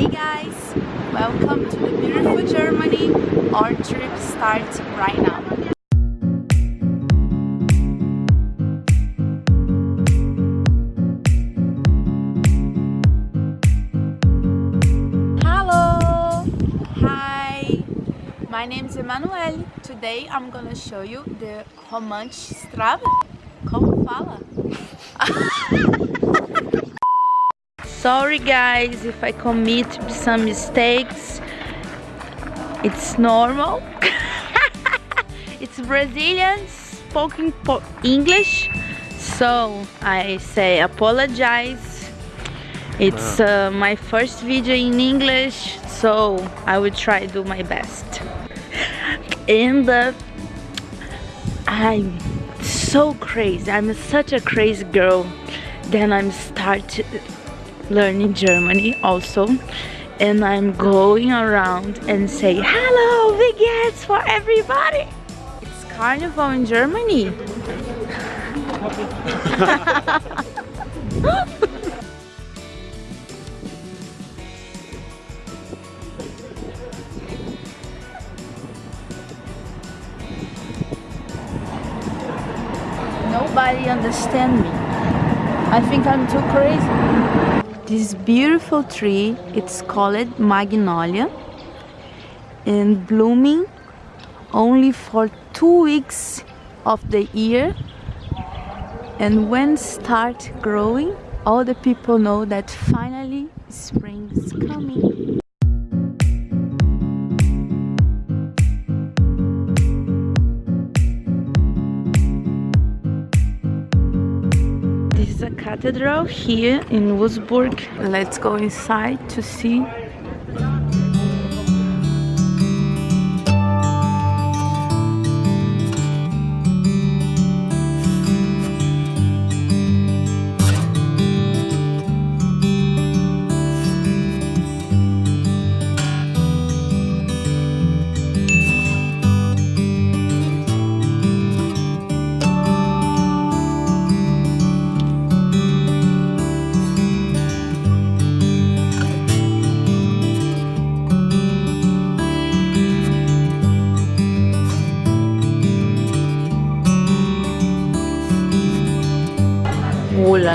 Hey guys, welcome to the beautiful Germany. Our trip starts right now. Hello! Hi! My name is Emanuele. Today I'm gonna show you the Romantistrabe. Como fala? Sorry guys if I commit some mistakes. It's normal. it's Brazilian spoken English. So I say apologize. It's uh, my first video in English. So I will try to do my best. And uh, I'm so crazy. I'm such a crazy girl. Then I'm start learning Germany also. And I'm going around and say hello baguettes for everybody. It's carnival in Germany. Nobody understand me. I think I'm too crazy this beautiful tree it's called magnolia and blooming only for two weeks of the year. And when start growing all the people know that finally spring is coming cathedral here in Wurzburg. Let's go inside to see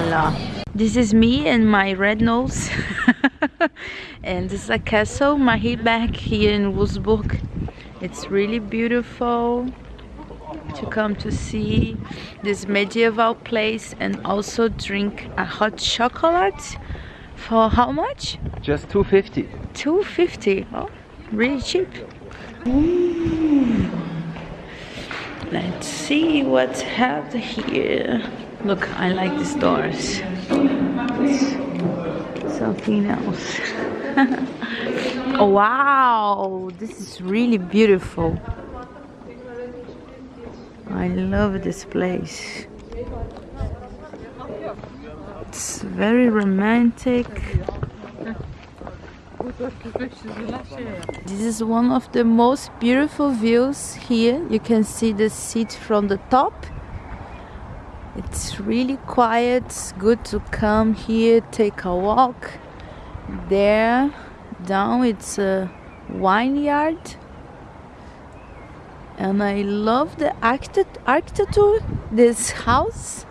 la la. This is me and my red nose. and this is a castle, Marienberg here in Wurzburg. It's really beautiful to come to see this medieval place and also drink a hot chocolate for how much? Just 250. 250. Oh, really cheap. Ooh. Let's see what's have here. Look, I like these doors. Something else. oh, wow, this is really beautiful. I love this place. It's very romantic. This is one of the most beautiful views here. You can see the city from the top it's really quiet. Good to come here take a walk. There down it's a vineyard and I love the architecture this house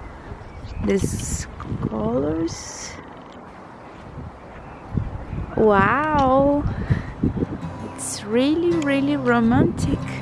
these colors. Wow. It's really really romantic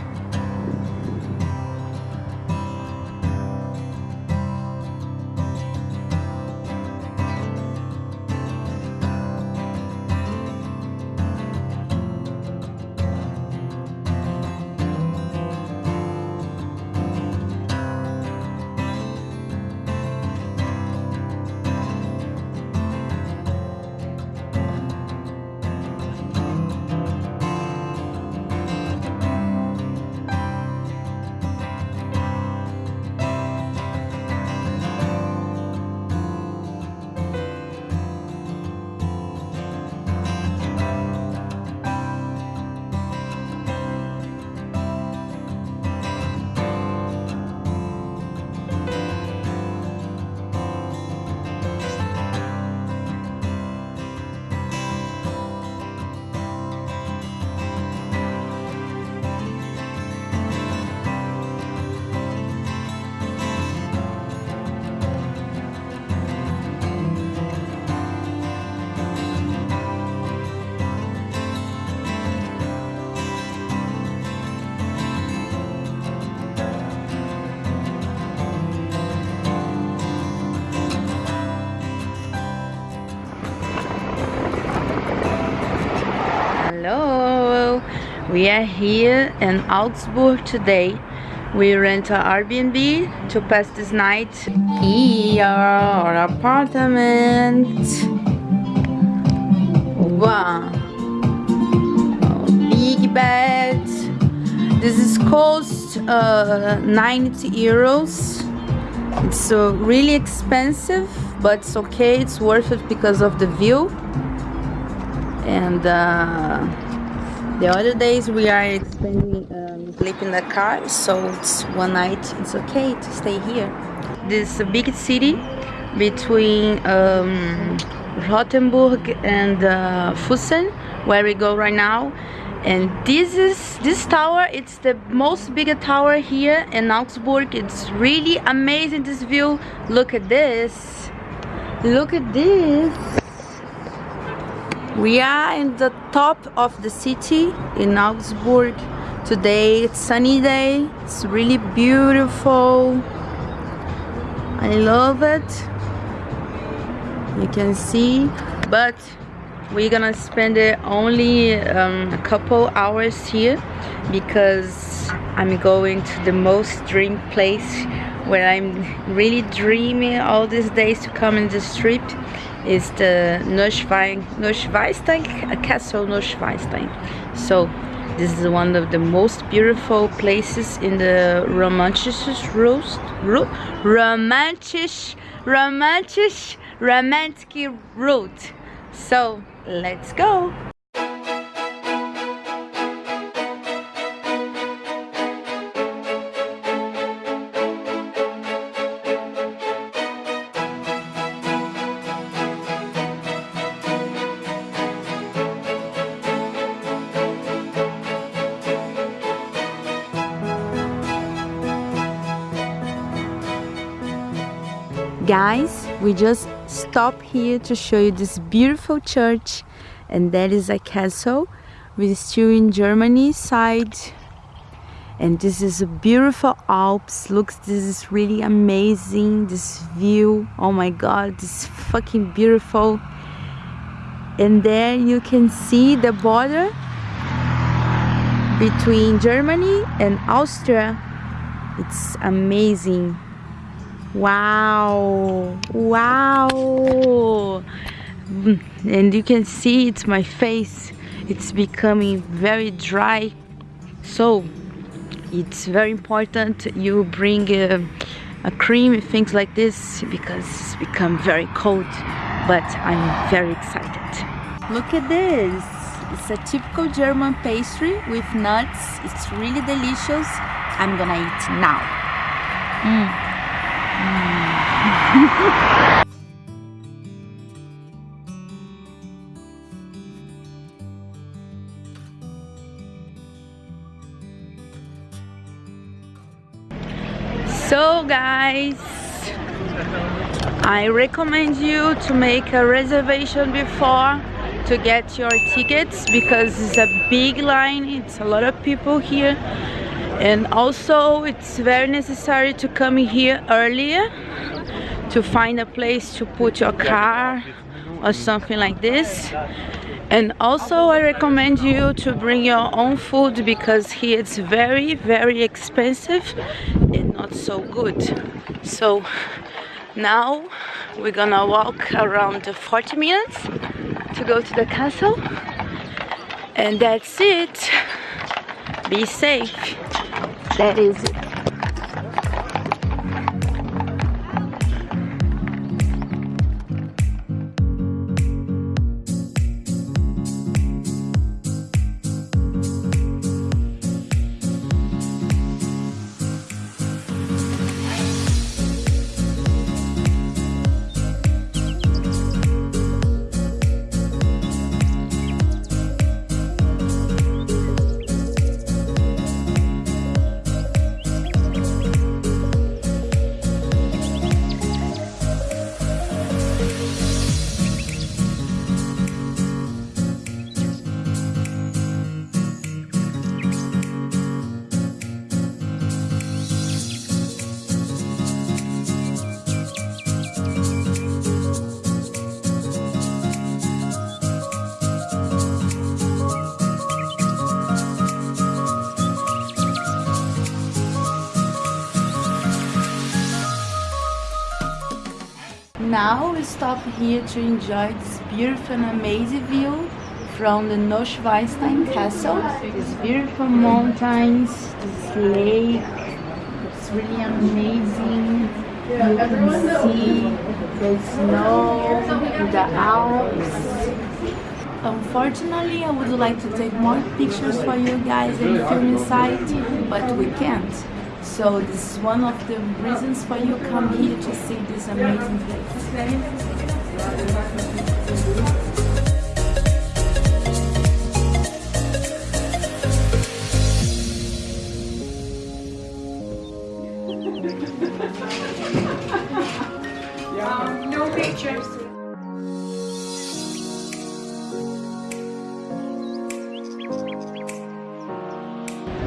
We are here in Augsburg today. We rent an Airbnb to pass this night. Here our apartment. Wow. Big bed. This is cost uh, 90 euros. It's uh, really expensive, but it's okay. It's worth it because of the view. And uh, the other days we are spending um, in the car, so it's one night. It's okay to stay here. This big city between um, Rothenburg and uh, Fussen, where we go right now. And this is this tower. It's the most bigger tower here in Augsburg. It's really amazing. This view. Look at this. Look at this. We are in the top of the city in Augsburg. Today it's sunny day. It's really beautiful. I love it. You can see, but we're gonna spend it only um, a couple hours here because I'm going to the most dream place where I'm really dreaming all these days to come in this trip is the Neuschwein, Neuschwanstein, Castle Neuschwanstein. So this is one of the most beautiful places in the romantic roast, ro romantic, romantic, romantic route. So let's go. We just stop here to show you this beautiful church and that is a castle we're still in Germany side. And this is a beautiful Alps. Looks this is really amazing. This view oh my god this fucking beautiful. And there you can see the border between Germany and Austria. It's amazing wow. Wow. And you can see it's my face. It's becoming very dry. So it's very important you bring a, a cream things like this because it's become very cold but I'm very excited. Look at this. It's a typical German pastry with nuts. It's really delicious. I'm gonna eat now. Mm. so guys I recommend you to make a reservation before to get your tickets because it's a big line it's a lot of people here. And also it's very necessary to come here earlier to find a place to put your car or something like this. And also I recommend you to bring your own food because here it's very very expensive and not so good. So now we're gonna walk around 40 minutes to go to the castle. And that's it. Be safe. That is it now we stop here to enjoy this beautiful and amazing view from the Neuschwanstein Castle. These beautiful mountains, this lake, it's really amazing. You can see the snow, the Alps. Unfortunately, I would like to take more pictures for you guys and film inside, but we can't. So this is one of the reasons why you come here to see this amazing place. Um, no pictures.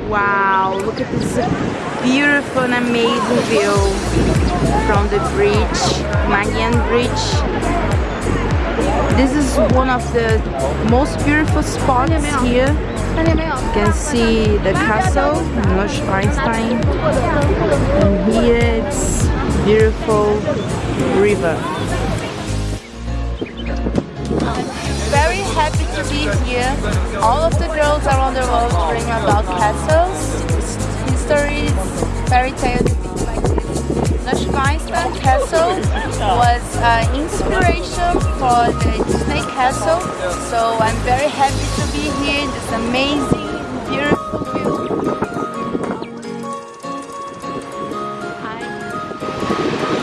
Wow, look at this beautiful and amazing view from the bridge, Marian Bridge. This is one of the most beautiful spots here. You can see the castle, Neuschwanstein. And here it's beautiful river. Very happy to be here. All of the girls around the world dream about castles, histories, fairy tales, things like this. Castle was uh, inspiration for the Disney Castle, so I'm very happy to be here in this amazing, beautiful view. I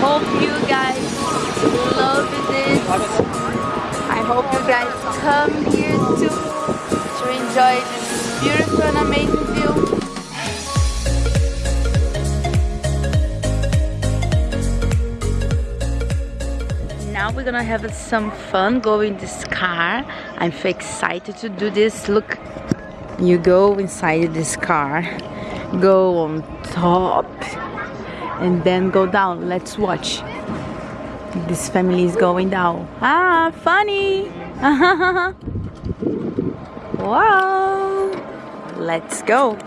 hope you guys love this. I hope you guys come here too to enjoy this beautiful and amazing view. Now we're gonna have some fun going this car. I'm so excited to do this. Look, you go inside this car, go on top, and then go down. Let's watch. This family is going down. Ah, funny! wow! Let's go!